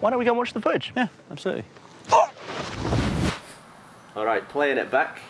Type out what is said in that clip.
Why don't we go watch the footage? Yeah, absolutely. All right, playing it back.